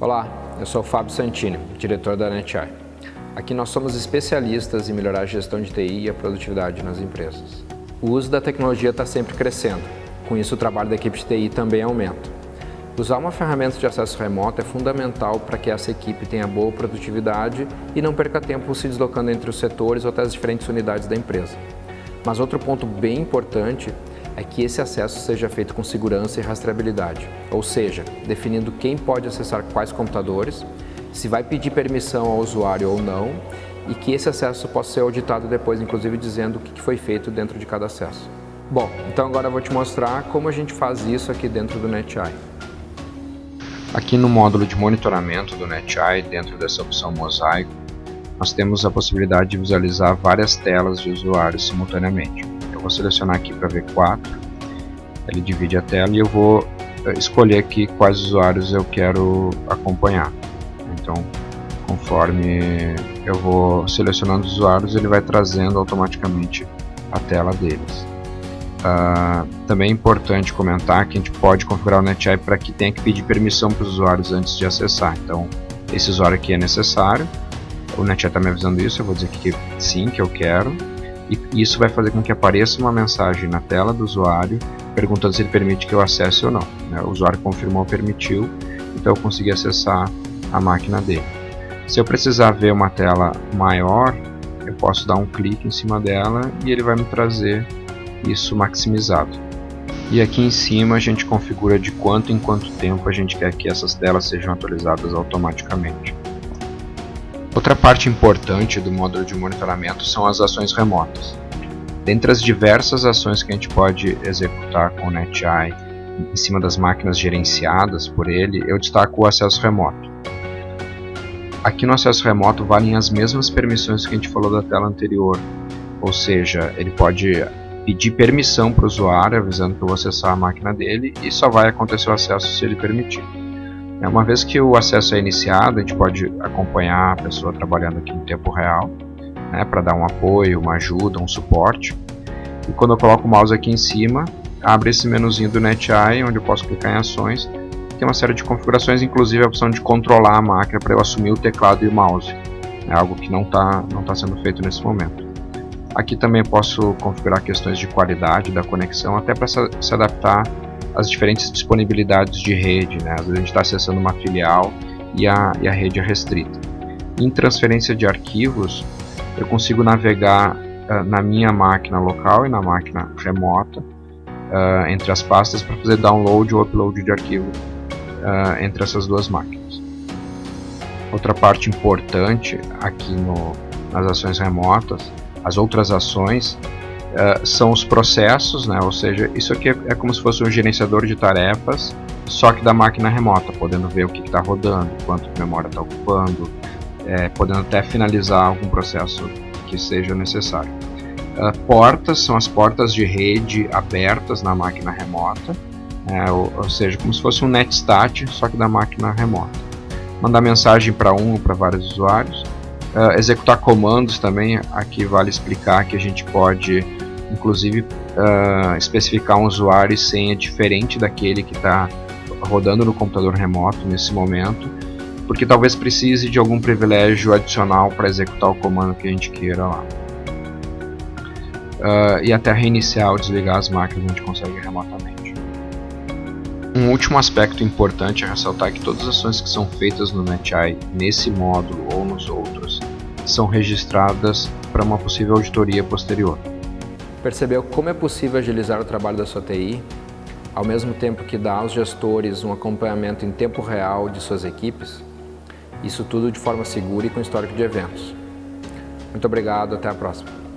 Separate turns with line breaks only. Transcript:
Olá, eu sou o Fábio Santini, diretor da NetEye. Aqui nós somos especialistas em melhorar a gestão de TI e a produtividade nas empresas. O uso da tecnologia está sempre crescendo, com isso o trabalho da equipe de TI também aumenta. Usar uma ferramenta de acesso remoto é fundamental para que essa equipe tenha boa produtividade e não perca tempo se deslocando entre os setores ou até as diferentes unidades da empresa. Mas outro ponto bem importante é que esse acesso seja feito com segurança e rastreabilidade, ou seja, definindo quem pode acessar quais computadores, se vai pedir permissão ao usuário ou não, e que esse acesso possa ser auditado depois, inclusive dizendo o que foi feito dentro de cada acesso. Bom, então agora eu vou te mostrar como a gente faz isso aqui dentro do NetEye.
Aqui no módulo de monitoramento do NetEye, dentro dessa opção mosaico, nós temos a possibilidade de visualizar várias telas de usuários simultaneamente. Eu vou selecionar aqui para V4, ele divide a tela e eu vou eh, escolher aqui quais usuários eu quero acompanhar. Então, conforme eu vou selecionando os usuários, ele vai trazendo automaticamente a tela deles. Uh, também é importante comentar que a gente pode configurar o NetEye para que tenha que pedir permissão para os usuários antes de acessar. Então, esse usuário aqui é necessário. O NetEye está me avisando isso, eu vou dizer que sim, que eu quero e isso vai fazer com que apareça uma mensagem na tela do usuário perguntando se ele permite que eu acesse ou não. Né? O usuário confirmou, permitiu, então eu consegui acessar a máquina dele. Se eu precisar ver uma tela maior, eu posso dar um clique em cima dela e ele vai me trazer isso maximizado. E aqui em cima a gente configura de quanto em quanto tempo a gente quer que essas telas sejam atualizadas automaticamente. Outra parte importante do módulo de monitoramento são as ações remotas. Dentre as diversas ações que a gente pode executar com o NetEye em cima das máquinas gerenciadas por ele, eu destaco o acesso remoto. Aqui no acesso remoto valem as mesmas permissões que a gente falou da tela anterior, ou seja, ele pode pedir permissão para o usuário avisando que eu vou acessar a máquina dele e só vai acontecer o acesso se ele permitir. É, uma vez que o acesso é iniciado, a gente pode acompanhar a pessoa trabalhando aqui em tempo real, né, para dar um apoio, uma ajuda, um suporte. E quando eu coloco o mouse aqui em cima, abre esse menuzinho do NetEye, onde eu posso clicar em ações. Tem uma série de configurações, inclusive a opção de controlar a máquina para eu assumir o teclado e o mouse. É algo que não está não tá sendo feito nesse momento. Aqui também posso configurar questões de qualidade da conexão, até para se adaptar as diferentes disponibilidades de rede, né? às vezes a gente está acessando uma filial e a, e a rede é restrita. Em transferência de arquivos, eu consigo navegar uh, na minha máquina local e na máquina remota uh, entre as pastas para fazer download ou upload de arquivo uh, entre essas duas máquinas. Outra parte importante aqui no, nas ações remotas, as outras ações uh, são os processos, né? ou seja, isso aqui é, é, como se fosse um gerenciador de tarefas, só que da máquina remota, podendo ver o que está rodando, quanto de memória está ocupando, é, podendo até finalizar algum processo que seja necessário. Uh, portas são as portas de rede abertas na máquina remota, é, ou, ou, seja, como se fosse um netstat, só que da máquina remota. Mandar mensagem para um ou para vários usuários. Uh, executar comandos também, aqui vale explicar que a gente pode inclusive uh, especificar um usuário e senha diferente daquele que está rodando no computador remoto nesse momento, porque talvez precise de algum privilégio adicional para executar o comando que a gente queira lá. Uh, e até reiniciar ou desligar as máquinas a gente consegue remotamente. Um último aspecto importante é ressaltar que todas as ações que são feitas no NetEye nesse módulo ou nos outros são registradas para uma possível auditoria posterior.
Percebeu como é possível agilizar o trabalho da sua TI, ao mesmo tempo que dá aos gestores um acompanhamento em tempo real de suas equipes? Isso tudo de forma segura e com histórico de eventos. Muito obrigado, até a próxima.